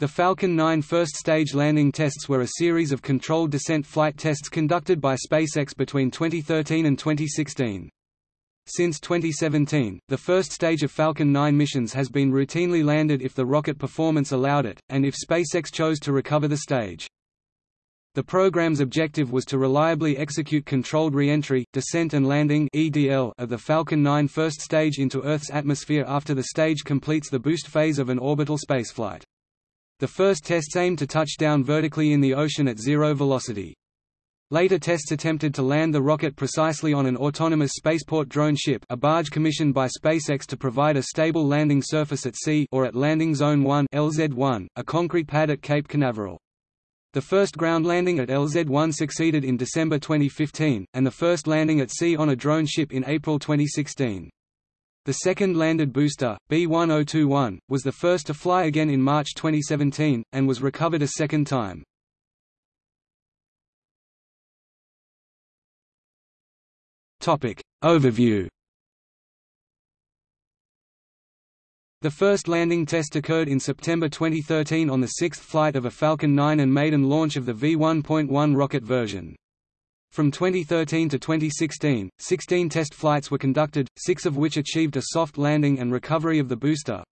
The Falcon 9 first stage landing tests were a series of controlled descent flight tests conducted by SpaceX between 2013 and 2016. Since 2017, the first stage of Falcon 9 missions has been routinely landed if the rocket performance allowed it, and if SpaceX chose to recover the stage. The program's objective was to reliably execute controlled re-entry, descent and landing (EDL) of the Falcon 9 first stage into Earth's atmosphere after the stage completes the boost phase of an orbital spaceflight. The first tests aimed to touch down vertically in the ocean at zero velocity. Later tests attempted to land the rocket precisely on an autonomous spaceport drone ship a barge commissioned by SpaceX to provide a stable landing surface at sea or at Landing Zone 1 LZ1, a concrete pad at Cape Canaveral. The first ground landing at LZ-1 succeeded in December 2015, and the first landing at sea on a drone ship in April 2016. The second landed booster, B-1021, was the first to fly again in March 2017, and was recovered a second time. Overview The first landing test occurred in September 2013 on the sixth flight of a Falcon 9 and maiden launch of the V1.1 rocket version. From 2013 to 2016, 16 test flights were conducted, six of which achieved a soft landing and recovery of the booster.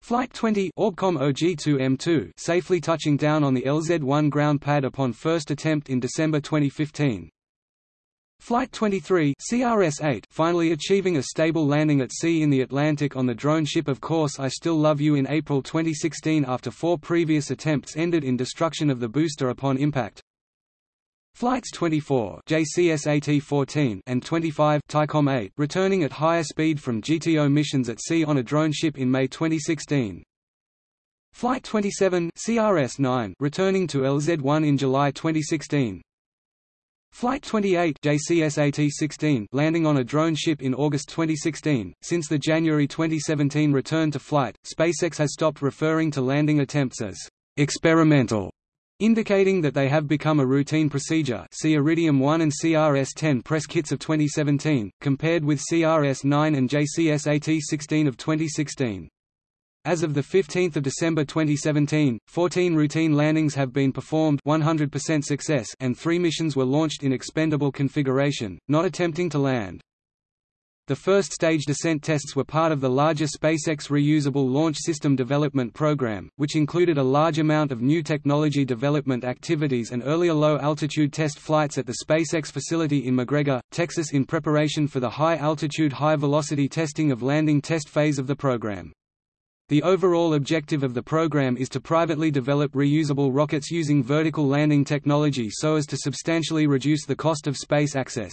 Flight 20 Orbcomm OG2M2 safely touching down on the LZ-1 ground pad upon first attempt in December 2015. Flight 23 CRS-8 finally achieving a stable landing at sea in the Atlantic on the drone ship Of Course I Still Love You in April 2016 after four previous attempts ended in destruction of the booster upon impact. Flights 24 JCSAT-14 and 25 Thaicom 8 returning at higher speed from GTO missions at sea on a drone ship in May 2016. Flight 27 CRS-9 returning to LZ-1 in July 2016. Flight 28 JCSAT-16 landing on a drone ship in August 2016. Since the January 2017 return to flight, SpaceX has stopped referring to landing attempts as experimental indicating that they have become a routine procedure see Iridium 1 and CRS-10 press kits of 2017, compared with CRS-9 and JCSAT-16 of 2016. As of 15 December 2017, 14 routine landings have been performed 100% success and three missions were launched in expendable configuration, not attempting to land. The first stage descent tests were part of the larger SpaceX Reusable Launch System Development Program, which included a large amount of new technology development activities and earlier low-altitude test flights at the SpaceX facility in McGregor, Texas in preparation for the high-altitude high-velocity testing of landing test phase of the program. The overall objective of the program is to privately develop reusable rockets using vertical landing technology so as to substantially reduce the cost of space access.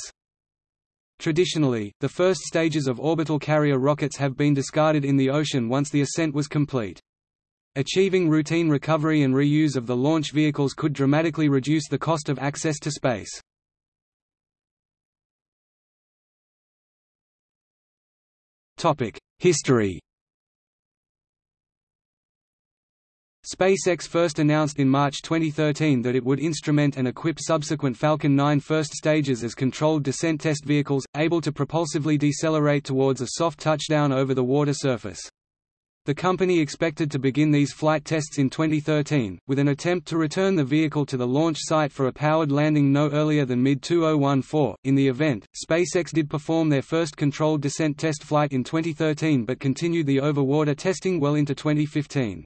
Traditionally, the first stages of orbital carrier rockets have been discarded in the ocean once the ascent was complete. Achieving routine recovery and reuse of the launch vehicles could dramatically reduce the cost of access to space. History SpaceX first announced in March 2013 that it would instrument and equip subsequent Falcon 9 first stages as controlled descent test vehicles, able to propulsively decelerate towards a soft touchdown over the water surface. The company expected to begin these flight tests in 2013, with an attempt to return the vehicle to the launch site for a powered landing no earlier than mid-2014. In the event, SpaceX did perform their first controlled descent test flight in 2013 but continued the over-water testing well into 2015.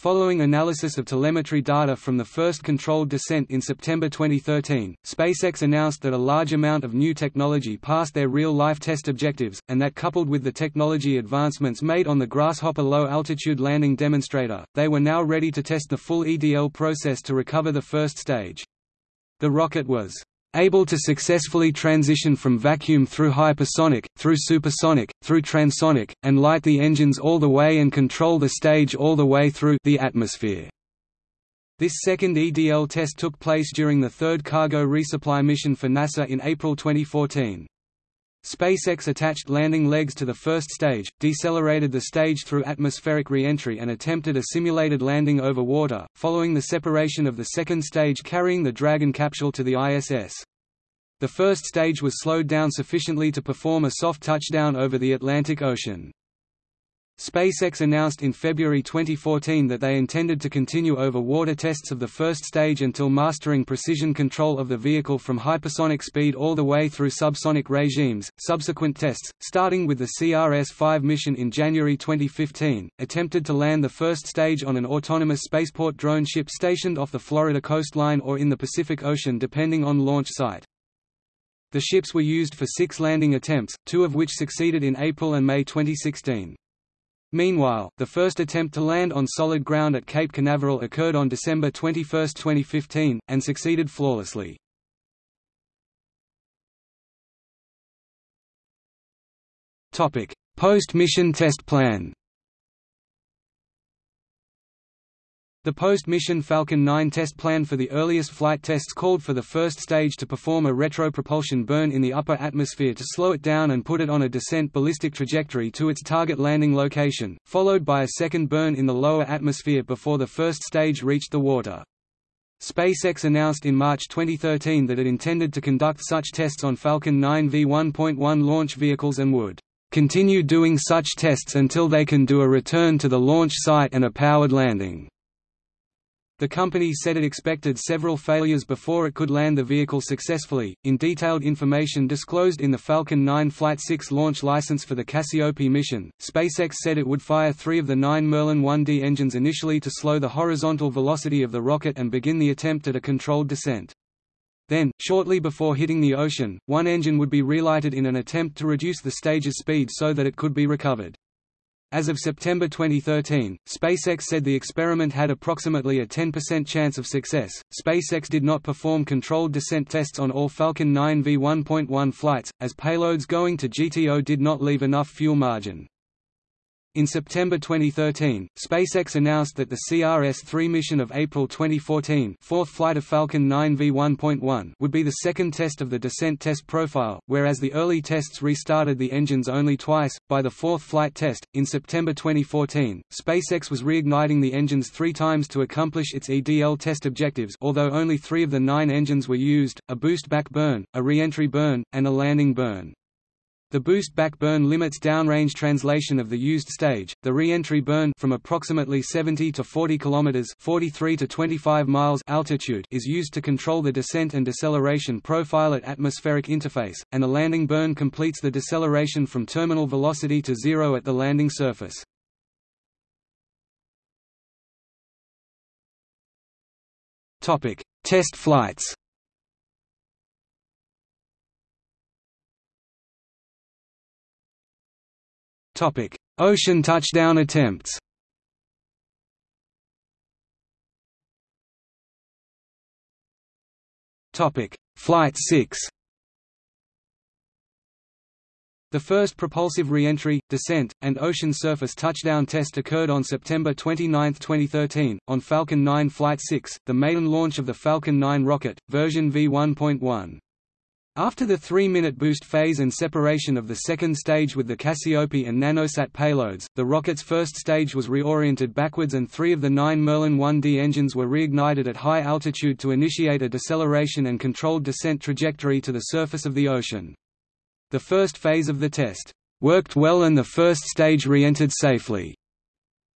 Following analysis of telemetry data from the first controlled descent in September 2013, SpaceX announced that a large amount of new technology passed their real-life test objectives, and that coupled with the technology advancements made on the Grasshopper low-altitude landing demonstrator, they were now ready to test the full EDL process to recover the first stage. The rocket was able to successfully transition from vacuum through hypersonic, through supersonic, through transonic, and light the engines all the way and control the stage all the way through the atmosphere. This second EDL test took place during the third cargo resupply mission for NASA in April 2014. SpaceX attached landing legs to the first stage, decelerated the stage through atmospheric reentry and attempted a simulated landing over water, following the separation of the second stage carrying the Dragon capsule to the ISS. The first stage was slowed down sufficiently to perform a soft touchdown over the Atlantic Ocean. SpaceX announced in February 2014 that they intended to continue over water tests of the first stage until mastering precision control of the vehicle from hypersonic speed all the way through subsonic regimes. Subsequent tests, starting with the CRS-5 mission in January 2015, attempted to land the first stage on an autonomous spaceport drone ship stationed off the Florida coastline or in the Pacific Ocean depending on launch site. The ships were used for six landing attempts, two of which succeeded in April and May 2016. Meanwhile, the first attempt to land on solid ground at Cape Canaveral occurred on December 21, 2015, and succeeded flawlessly. Post-mission test plan The post-mission Falcon 9 test plan for the earliest flight tests called for the first stage to perform a retropropulsion burn in the upper atmosphere to slow it down and put it on a descent ballistic trajectory to its target landing location, followed by a second burn in the lower atmosphere before the first stage reached the water. SpaceX announced in March 2013 that it intended to conduct such tests on Falcon 9 V1.1 launch vehicles and would continue doing such tests until they can do a return to the launch site and a powered landing. The company said it expected several failures before it could land the vehicle successfully. In detailed information disclosed in the Falcon 9 Flight 6 launch license for the Cassiope mission, SpaceX said it would fire three of the nine Merlin 1D engines initially to slow the horizontal velocity of the rocket and begin the attempt at a controlled descent. Then, shortly before hitting the ocean, one engine would be relighted in an attempt to reduce the stage's speed so that it could be recovered. As of September 2013, SpaceX said the experiment had approximately a 10% chance of success. SpaceX did not perform controlled descent tests on all Falcon 9 V1.1 flights, as payloads going to GTO did not leave enough fuel margin. In September 2013, SpaceX announced that the CRS-3 mission of April 2014 fourth flight of Falcon 9 V1.1 would be the second test of the descent test profile, whereas the early tests restarted the engines only twice. By the fourth flight test, in September 2014, SpaceX was reigniting the engines three times to accomplish its EDL test objectives although only three of the nine engines were used, a boost back burn, a re-entry burn, and a landing burn. The boost back burn limits downrange translation of the used stage. The re-entry burn from approximately 70 to 40 kilometers (43 to 25 miles) altitude is used to control the descent and deceleration profile at atmospheric interface, and the landing burn completes the deceleration from terminal velocity to zero at the landing surface. Topic: Test flights. Topic: Ocean touchdown attempts. Topic: Flight 6. The first propulsive re-entry, descent, and ocean surface touchdown test occurred on September 29, 2013, on Falcon 9 Flight 6, the maiden launch of the Falcon 9 rocket, version V1.1. After the three-minute boost phase and separation of the second stage with the Cassiope and Nanosat payloads, the rocket's first stage was reoriented backwards and three of the nine Merlin 1D engines were reignited at high altitude to initiate a deceleration and controlled descent trajectory to the surface of the ocean. The first phase of the test worked well and the first stage re-entered safely.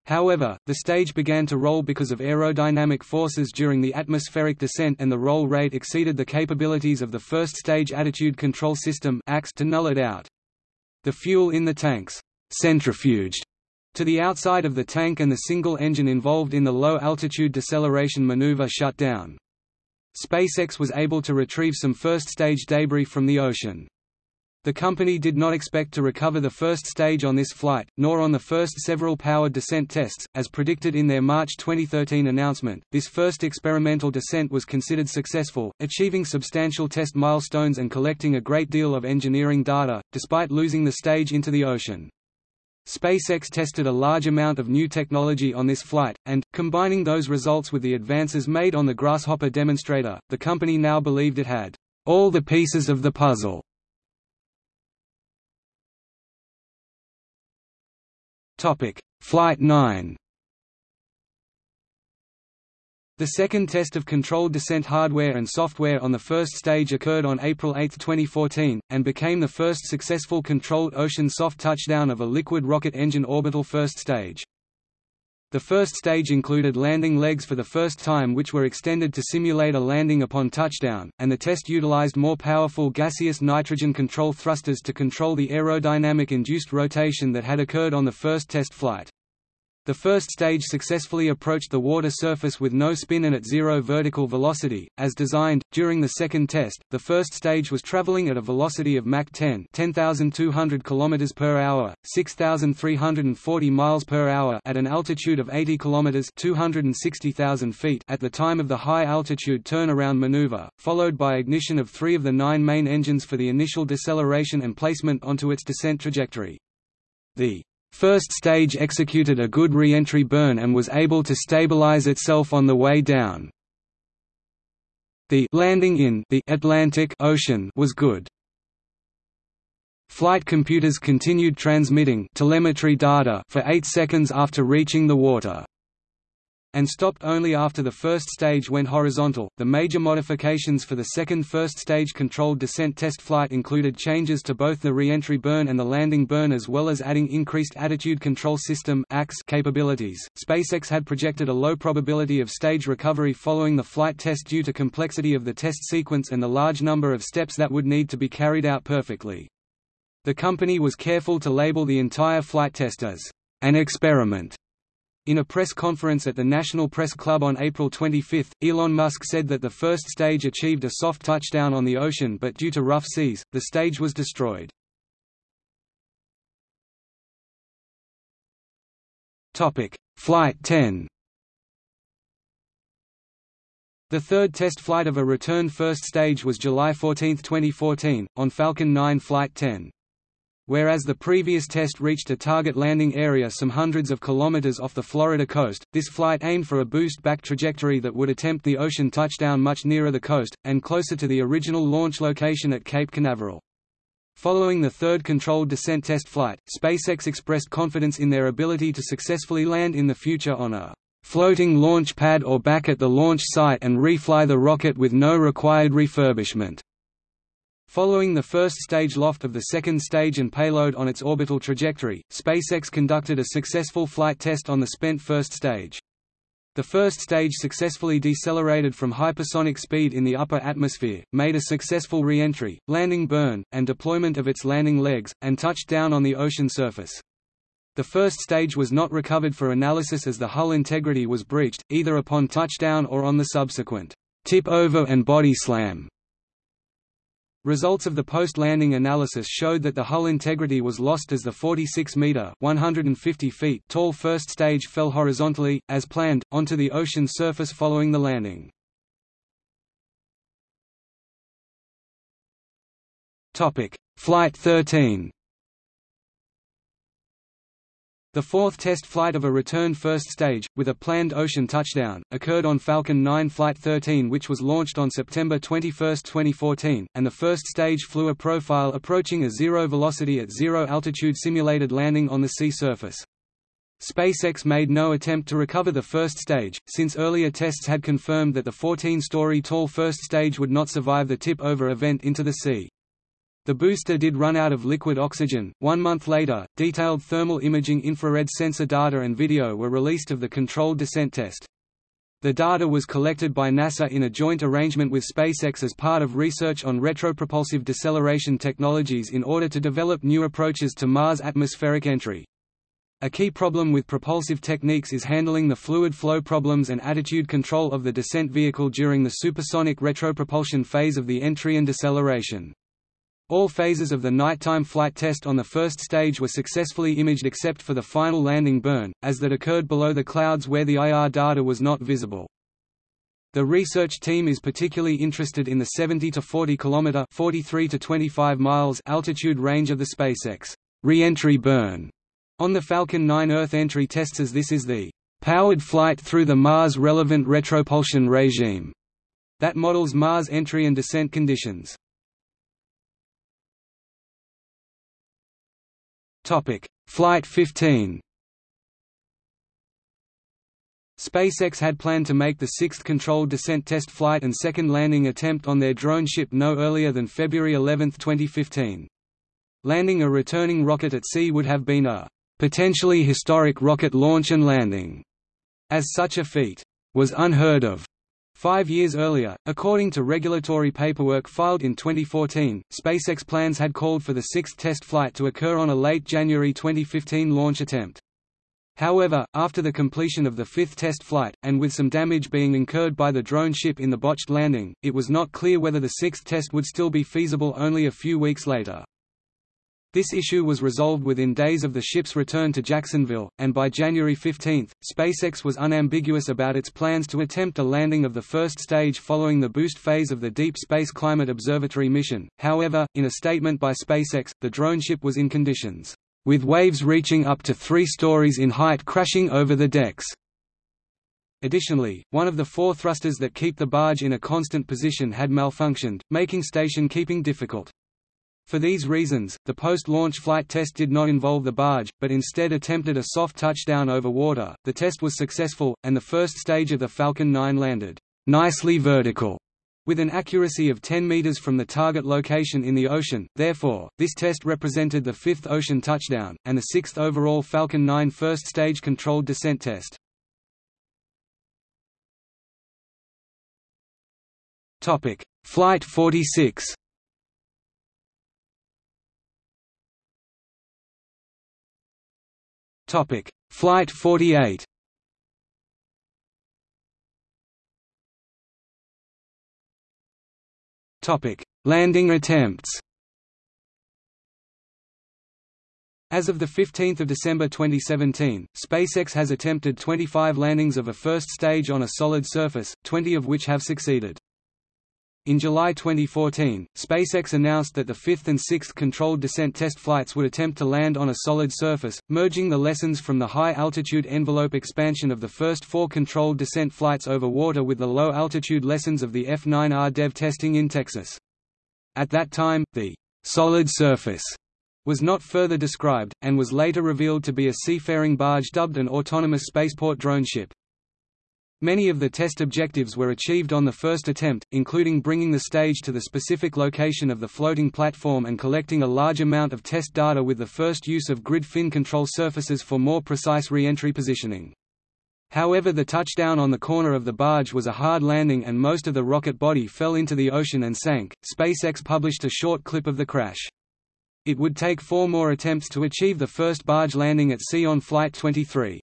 However, the stage began to roll because of aerodynamic forces during the atmospheric descent and the roll rate exceeded the capabilities of the first stage attitude control system to null it out. The fuel in the tanks centrifuged to the outside of the tank and the single engine involved in the low-altitude deceleration maneuver shut down. SpaceX was able to retrieve some first-stage debris from the ocean. The company did not expect to recover the first stage on this flight, nor on the first several powered descent tests, as predicted in their March 2013 announcement. This first experimental descent was considered successful, achieving substantial test milestones and collecting a great deal of engineering data, despite losing the stage into the ocean. SpaceX tested a large amount of new technology on this flight, and, combining those results with the advances made on the Grasshopper demonstrator, the company now believed it had all the pieces of the puzzle Topic: Flight 9. The second test of controlled descent hardware and software on the first stage occurred on April 8, 2014, and became the first successful controlled ocean soft touchdown of a liquid rocket engine orbital first stage. The first stage included landing legs for the first time which were extended to simulate a landing upon touchdown, and the test utilized more powerful gaseous nitrogen control thrusters to control the aerodynamic-induced rotation that had occurred on the first test flight. The first stage successfully approached the water surface with no spin and at zero vertical velocity, as designed. During the second test, the first stage was traveling at a velocity of Mach 10, 10,200 km per hour, 6,340 miles per hour at an altitude of 80 km, 260,000 feet at the time of the high altitude turnaround maneuver, followed by ignition of three of the nine main engines for the initial deceleration and placement onto its descent trajectory. The First stage executed a good re-entry burn and was able to stabilize itself on the way down. The landing in the Atlantic Ocean was good. Flight computers continued transmitting telemetry data for 8 seconds after reaching the water and stopped only after the first stage went horizontal. The major modifications for the second first stage controlled descent test flight included changes to both the re-entry burn and the landing burn as well as adding increased attitude control system capabilities. SpaceX had projected a low probability of stage recovery following the flight test due to complexity of the test sequence and the large number of steps that would need to be carried out perfectly. The company was careful to label the entire flight test as an experiment in a press conference at the National Press Club on April 25, Elon Musk said that the first stage achieved a soft touchdown on the ocean but due to rough seas, the stage was destroyed. Flight 10 The third test flight of a return first stage was July 14, 2014, on Falcon 9 Flight 10. Whereas the previous test reached a target landing area some hundreds of kilometers off the Florida coast, this flight aimed for a boost-back trajectory that would attempt the ocean touchdown much nearer the coast, and closer to the original launch location at Cape Canaveral. Following the third controlled descent test flight, SpaceX expressed confidence in their ability to successfully land in the future on a floating launch pad or back at the launch site and refly the rocket with no required refurbishment. Following the first stage loft of the second stage and payload on its orbital trajectory, SpaceX conducted a successful flight test on the spent first stage. The first stage successfully decelerated from hypersonic speed in the upper atmosphere, made a successful re-entry, landing burn, and deployment of its landing legs, and touched down on the ocean surface. The first stage was not recovered for analysis as the hull integrity was breached, either upon touchdown or on the subsequent tip-over and body slam. Results of the post-landing analysis showed that the hull integrity was lost as the 46-meter (150 feet) tall first stage fell horizontally, as planned, onto the ocean surface following the landing. Flight 13 the fourth test flight of a return first stage, with a planned ocean touchdown, occurred on Falcon 9 Flight 13 which was launched on September 21, 2014, and the first stage flew a profile approaching a zero velocity at zero altitude simulated landing on the sea surface. SpaceX made no attempt to recover the first stage, since earlier tests had confirmed that the 14-story tall first stage would not survive the tip-over event into the sea. The booster did run out of liquid oxygen. One month later, detailed thermal imaging infrared sensor data and video were released of the controlled descent test. The data was collected by NASA in a joint arrangement with SpaceX as part of research on retropropulsive deceleration technologies in order to develop new approaches to Mars atmospheric entry. A key problem with propulsive techniques is handling the fluid flow problems and attitude control of the descent vehicle during the supersonic retropropulsion phase of the entry and deceleration. All phases of the nighttime flight test on the first stage were successfully imaged except for the final landing burn, as that occurred below the clouds where the IR data was not visible. The research team is particularly interested in the 70 to 40 km 43 to 25 miles altitude range of the SpaceX re-entry burn on the Falcon 9 Earth entry tests as this is the powered flight through the Mars relevant retropulsion regime that models Mars entry and descent conditions. Topic: Flight 15. SpaceX had planned to make the sixth controlled descent test flight and second landing attempt on their drone ship no earlier than February 11, 2015. Landing a returning rocket at sea would have been a potentially historic rocket launch and landing, as such a feat was unheard of. Five years earlier, according to regulatory paperwork filed in 2014, SpaceX plans had called for the sixth test flight to occur on a late January 2015 launch attempt. However, after the completion of the fifth test flight, and with some damage being incurred by the drone ship in the botched landing, it was not clear whether the sixth test would still be feasible only a few weeks later. This issue was resolved within days of the ship's return to Jacksonville, and by January 15, SpaceX was unambiguous about its plans to attempt a landing of the first stage following the boost phase of the Deep Space Climate Observatory mission. However, in a statement by SpaceX, the drone ship was in conditions, with waves reaching up to three stories in height crashing over the decks. Additionally, one of the four thrusters that keep the barge in a constant position had malfunctioned, making station keeping difficult. For these reasons, the post-launch flight test did not involve the barge, but instead attempted a soft touchdown over water. The test was successful, and the first stage of the Falcon 9 landed nicely vertical, with an accuracy of 10 meters from the target location in the ocean. Therefore, this test represented the fifth ocean touchdown, and the sixth overall Falcon 9 first stage controlled descent test. Topic: Flight 46. Topic: Flight 48. Topic: Landing attempts. As of 15 December 2017, SpaceX has attempted 25 landings of a first stage on a solid surface, 20 of which have succeeded. In July 2014, SpaceX announced that the fifth and sixth controlled descent test flights would attempt to land on a solid surface, merging the lessons from the high-altitude envelope expansion of the first four controlled descent flights over water with the low-altitude lessons of the F-9R DEV testing in Texas. At that time, the «solid surface» was not further described, and was later revealed to be a seafaring barge dubbed an autonomous spaceport drone ship. Many of the test objectives were achieved on the first attempt, including bringing the stage to the specific location of the floating platform and collecting a large amount of test data with the first use of grid fin control surfaces for more precise re-entry positioning. However the touchdown on the corner of the barge was a hard landing and most of the rocket body fell into the ocean and sank. SpaceX published a short clip of the crash. It would take four more attempts to achieve the first barge landing at sea on Flight 23.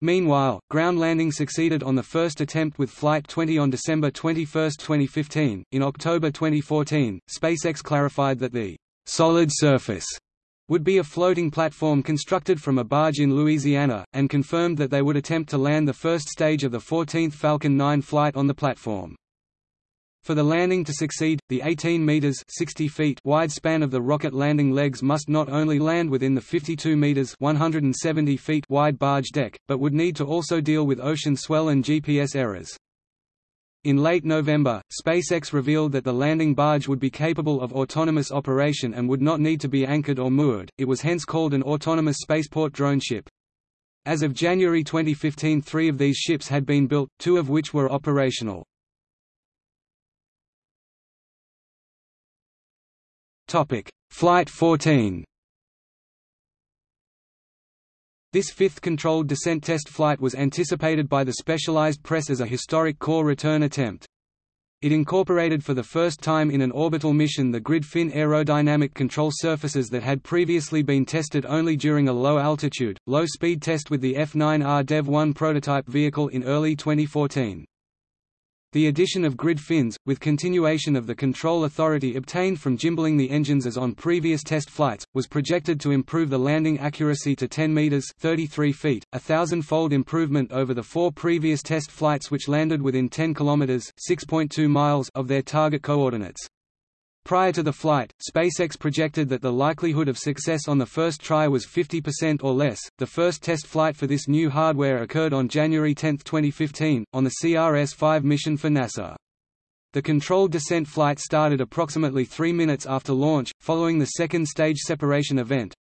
Meanwhile, ground landing succeeded on the first attempt with Flight 20 on December 21, 2015. In October 2014, SpaceX clarified that the solid surface would be a floating platform constructed from a barge in Louisiana, and confirmed that they would attempt to land the first stage of the 14th Falcon 9 flight on the platform. For the landing to succeed, the 18 meters (60 feet) wide span of the rocket landing legs must not only land within the 52 meters (170 feet) wide barge deck, but would need to also deal with ocean swell and GPS errors. In late November, SpaceX revealed that the landing barge would be capable of autonomous operation and would not need to be anchored or moored, it was hence called an autonomous spaceport drone ship. As of January 2015 three of these ships had been built, two of which were operational. Topic: Flight 14. This fifth controlled descent test flight was anticipated by the specialized press as a historic core return attempt. It incorporated for the first time in an orbital mission the grid fin aerodynamic control surfaces that had previously been tested only during a low-altitude, low-speed test with the F-9R DEV-1 prototype vehicle in early 2014. The addition of grid fins, with continuation of the control authority obtained from gimbaling the engines as on previous test flights, was projected to improve the landing accuracy to 10 meters (33 feet), a thousand-fold improvement over the four previous test flights which landed within 10 kilometers (6.2 miles) of their target coordinates. Prior to the flight, SpaceX projected that the likelihood of success on the first try was 50% or less. The first test flight for this new hardware occurred on January 10, 2015, on the CRS-5 mission for NASA. The controlled descent flight started approximately three minutes after launch, following the second stage separation event.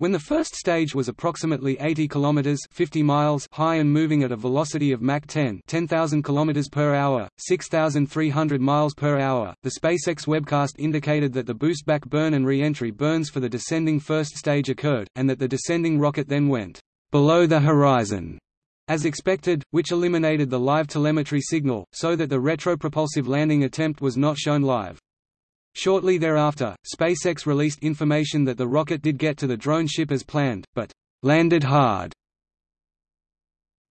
When the first stage was approximately 80 kilometers 50 miles high and moving at a velocity of Mach 10, 10,000 kilometers per hour, 6,300 miles per hour, the SpaceX webcast indicated that the boost back burn and re-entry burns for the descending first stage occurred, and that the descending rocket then went below the horizon as expected, which eliminated the live telemetry signal, so that the retropropulsive landing attempt was not shown live. Shortly thereafter, SpaceX released information that the rocket did get to the drone ship as planned, but landed hard.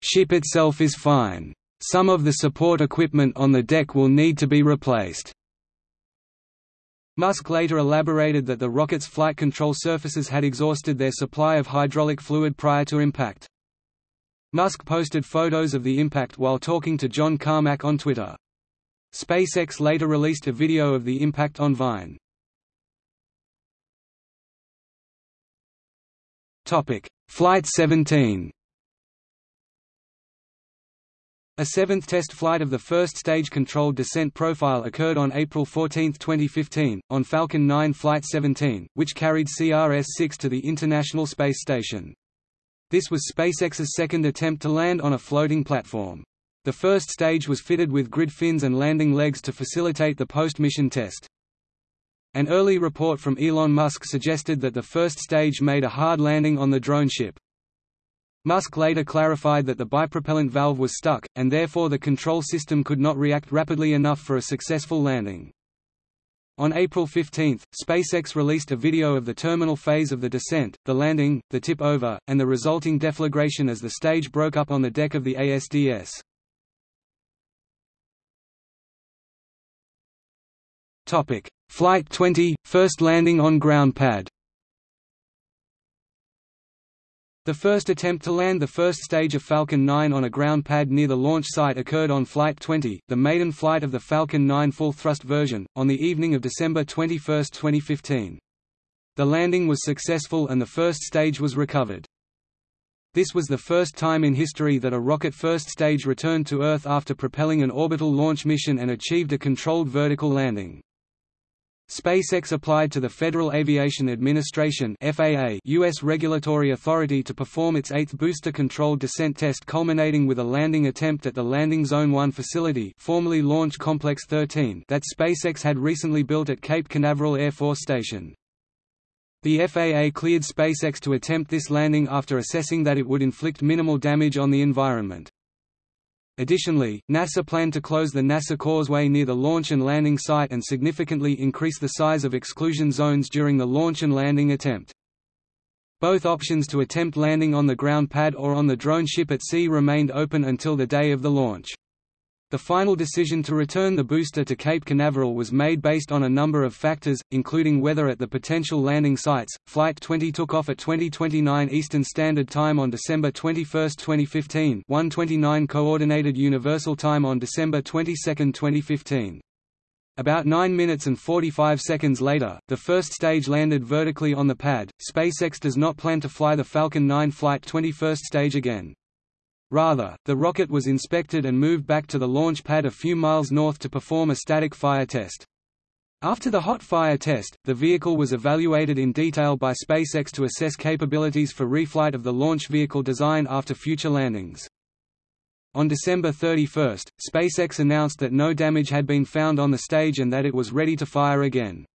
Ship itself is fine. Some of the support equipment on the deck will need to be replaced. Musk later elaborated that the rocket's flight control surfaces had exhausted their supply of hydraulic fluid prior to impact. Musk posted photos of the impact while talking to John Carmack on Twitter. SpaceX later released a video of the impact on Vine. Flight 17 A seventh test flight of the first stage controlled descent profile occurred on April 14, 2015, on Falcon 9 Flight 17, which carried CRS-6 to the International Space Station. This was SpaceX's second attempt to land on a floating platform. The first stage was fitted with grid fins and landing legs to facilitate the post-mission test. An early report from Elon Musk suggested that the first stage made a hard landing on the drone ship. Musk later clarified that the bipropellant valve was stuck, and therefore the control system could not react rapidly enough for a successful landing. On April 15, SpaceX released a video of the terminal phase of the descent, the landing, the tip over, and the resulting deflagration as the stage broke up on the deck of the ASDS. Topic: Flight 20, first landing on ground pad. The first attempt to land the first stage of Falcon 9 on a ground pad near the launch site occurred on Flight 20, the maiden flight of the Falcon 9 full-thrust version, on the evening of December 21, 2015. The landing was successful and the first stage was recovered. This was the first time in history that a rocket first stage returned to Earth after propelling an orbital launch mission and achieved a controlled vertical landing. SpaceX applied to the Federal Aviation Administration FAA U.S. regulatory authority to perform its eighth booster-controlled descent test culminating with a landing attempt at the Landing Zone 1 facility formerly Launch Complex 13 that SpaceX had recently built at Cape Canaveral Air Force Station. The FAA cleared SpaceX to attempt this landing after assessing that it would inflict minimal damage on the environment. Additionally, NASA planned to close the NASA Causeway near the launch and landing site and significantly increase the size of exclusion zones during the launch and landing attempt. Both options to attempt landing on the ground pad or on the drone ship at sea remained open until the day of the launch. The final decision to return the booster to Cape Canaveral was made based on a number of factors, including weather at the potential landing sites. Flight 20 took off at 2029 Eastern Standard Time on December 21, 2015, 1:29 Coordinated Universal Time on December 22, 2015. About 9 minutes and 45 seconds later, the first stage landed vertically on the pad. SpaceX does not plan to fly the Falcon 9 Flight 20 first stage again. Rather, the rocket was inspected and moved back to the launch pad a few miles north to perform a static fire test. After the hot fire test, the vehicle was evaluated in detail by SpaceX to assess capabilities for reflight of the launch vehicle design after future landings. On December 31, SpaceX announced that no damage had been found on the stage and that it was ready to fire again.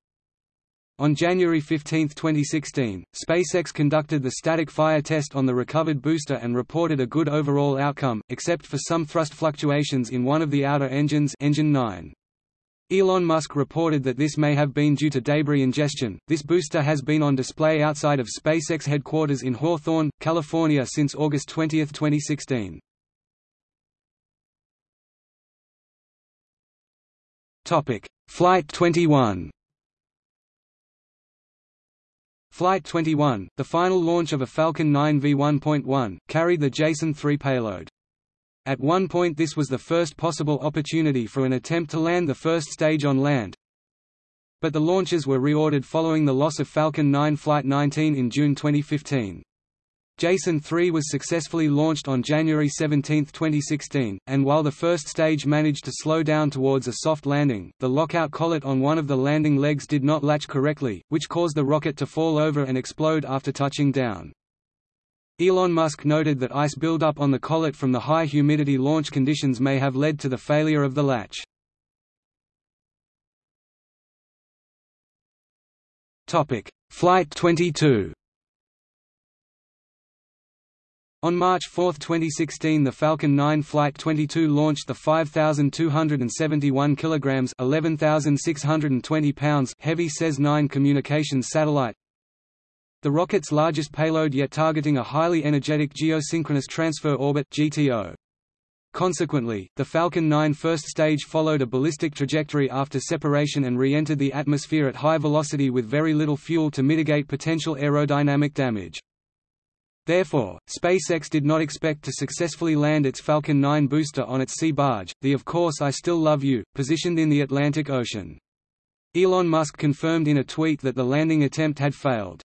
On January 15, 2016, SpaceX conducted the static fire test on the recovered booster and reported a good overall outcome, except for some thrust fluctuations in one of the outer engines engine 9. Elon Musk reported that this may have been due to debris ingestion. This booster has been on display outside of SpaceX headquarters in Hawthorne, California since August 20, 2016. Topic: Flight 21 Flight 21, the final launch of a Falcon 9 V1.1, carried the Jason 3 payload. At one point this was the first possible opportunity for an attempt to land the first stage on land, but the launches were reordered following the loss of Falcon 9 Flight 19 in June 2015. Jason 3 was successfully launched on January 17, 2016, and while the first stage managed to slow down towards a soft landing, the lockout collet on one of the landing legs did not latch correctly, which caused the rocket to fall over and explode after touching down. Elon Musk noted that ice buildup on the collet from the high humidity launch conditions may have led to the failure of the latch. Flight 22 On March 4, 2016 the Falcon 9 Flight 22 launched the 5,271 kg 11,620 pounds heavy SES-9 communications satellite, the rocket's largest payload yet targeting a highly energetic geosynchronous transfer orbit GTO. Consequently, the Falcon 9 first stage followed a ballistic trajectory after separation and re-entered the atmosphere at high velocity with very little fuel to mitigate potential aerodynamic damage. Therefore, SpaceX did not expect to successfully land its Falcon 9 booster on its sea barge, the Of Course I Still Love You, positioned in the Atlantic Ocean. Elon Musk confirmed in a tweet that the landing attempt had failed.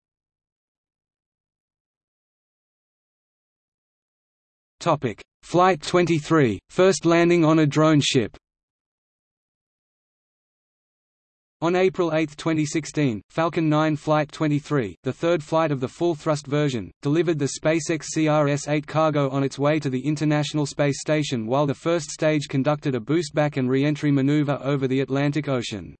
Flight 23, first landing on a drone ship On April 8, 2016, Falcon 9 Flight 23, the third flight of the full-thrust version, delivered the SpaceX CRS-8 cargo on its way to the International Space Station while the first stage conducted a boost-back and re-entry maneuver over the Atlantic Ocean.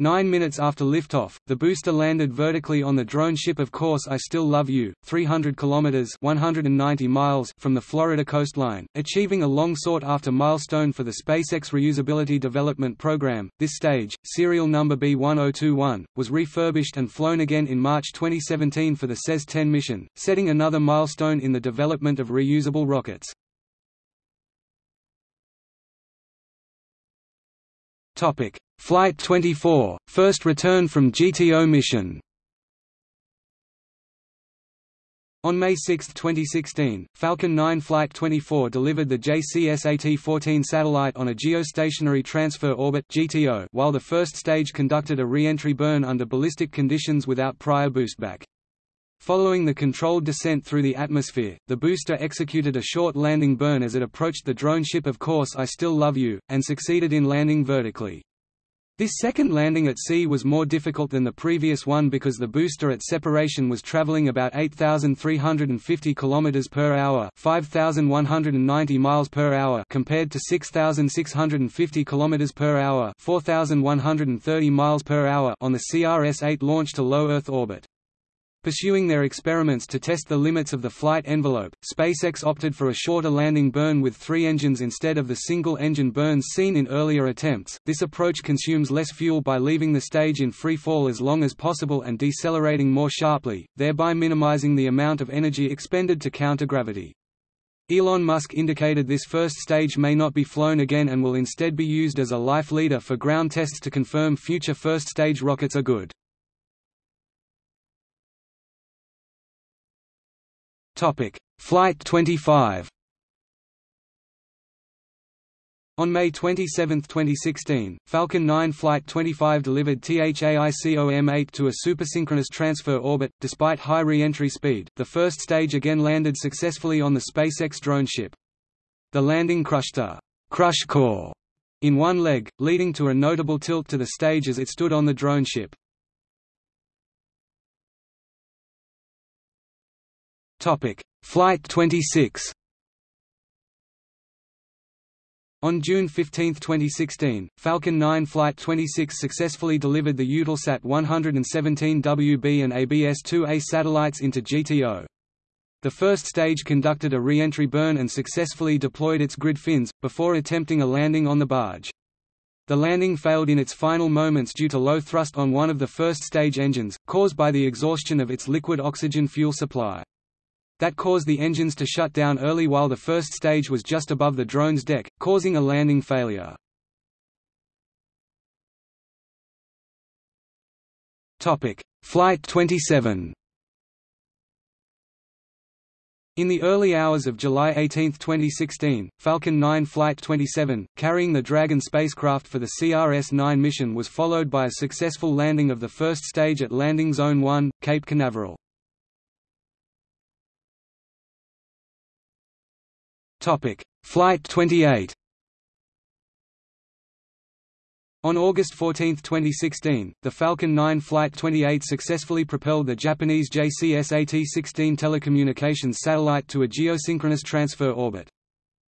Nine minutes after liftoff, the booster landed vertically on the drone ship Of Course I Still Love You, 300 kilometers (190 miles) from the Florida coastline, achieving a long sought-after milestone for the SpaceX Reusability Development Program. This stage, serial number B1021, was refurbished and flown again in March 2017 for the SES-10 mission, setting another milestone in the development of reusable rockets. Topic: Flight 24, first return from GTO mission. On May 6, 2016, Falcon 9 Flight 24 delivered the JCSAT-14 satellite on a geostationary transfer orbit (GTO), while the first stage conducted a re-entry burn under ballistic conditions without prior boostback. Following the controlled descent through the atmosphere, the booster executed a short landing burn as it approached the drone ship Of Course I Still Love You, and succeeded in landing vertically. This second landing at sea was more difficult than the previous one because the booster at separation was traveling about 8350 km per hour, 5190 miles per hour compared to 6650 km per hour, 4130 miles per hour on the CRS-8 launch to low Earth orbit. Pursuing their experiments to test the limits of the flight envelope, SpaceX opted for a shorter landing burn with three engines instead of the single-engine burns seen in earlier attempts. This approach consumes less fuel by leaving the stage in free fall as long as possible and decelerating more sharply, thereby minimizing the amount of energy expended to counter gravity. Elon Musk indicated this first stage may not be flown again and will instead be used as a life leader for ground tests to confirm future first stage rockets are good. Topic: Flight 25. On May 27, 2016, Falcon 9 Flight 25 delivered THAICOM-8 to a supersynchronous transfer orbit. Despite high re-entry speed, the first stage again landed successfully on the SpaceX drone ship. The landing crushed a crush core in one leg, leading to a notable tilt to the stage as it stood on the drone ship. Topic: Flight 26. On June 15, 2016, Falcon 9 Flight 26 successfully delivered the Eutelsat 117WB and ABS-2A satellites into GTO. The first stage conducted a re-entry burn and successfully deployed its grid fins, before attempting a landing on the barge. The landing failed in its final moments due to low thrust on one of the first stage engines, caused by the exhaustion of its liquid oxygen fuel supply. That caused the engines to shut down early while the first stage was just above the drone's deck, causing a landing failure. Flight 27 In the early hours of July 18, 2016, Falcon 9 Flight 27, carrying the Dragon spacecraft for the CRS-9 mission was followed by a successful landing of the first stage at Landing Zone 1, Cape Canaveral. Flight 28 On August 14, 2016, the Falcon 9 Flight 28 successfully propelled the Japanese JCSAT-16 telecommunications satellite to a geosynchronous transfer orbit.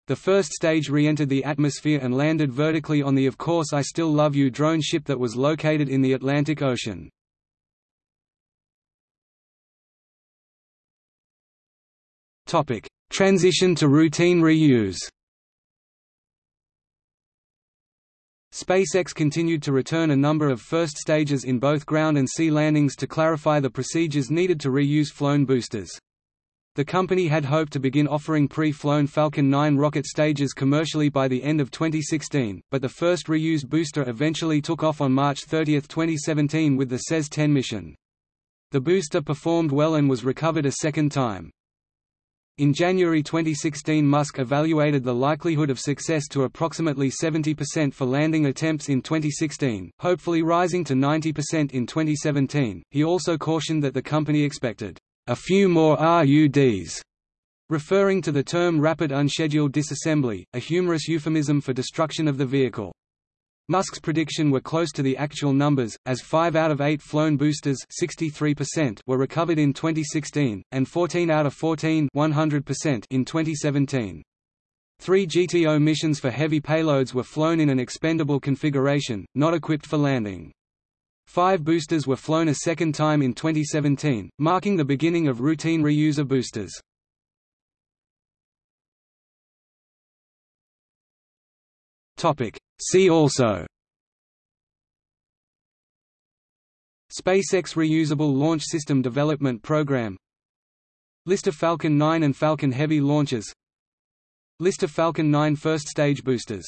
The first stage re-entered the atmosphere and landed vertically on the Of Course I Still Love You drone ship that was located in the Atlantic Ocean. Transition to routine reuse SpaceX continued to return a number of first stages in both ground and sea landings to clarify the procedures needed to reuse flown boosters. The company had hoped to begin offering pre-flown Falcon 9 rocket stages commercially by the end of 2016, but the first reused booster eventually took off on March 30, 2017 with the SES-10 mission. The booster performed well and was recovered a second time. In January 2016 Musk evaluated the likelihood of success to approximately 70% for landing attempts in 2016, hopefully rising to 90% in 2017. He also cautioned that the company expected a few more RUDs, referring to the term rapid unscheduled disassembly, a humorous euphemism for destruction of the vehicle. Musk's prediction were close to the actual numbers, as 5 out of 8 flown boosters 63% were recovered in 2016, and 14 out of 14 100% in 2017. Three GTO missions for heavy payloads were flown in an expendable configuration, not equipped for landing. Five boosters were flown a second time in 2017, marking the beginning of routine reuse of boosters. See also. SpaceX Reusable Launch System Development Program. List of Falcon 9 and Falcon Heavy launches. List of Falcon 9 first stage boosters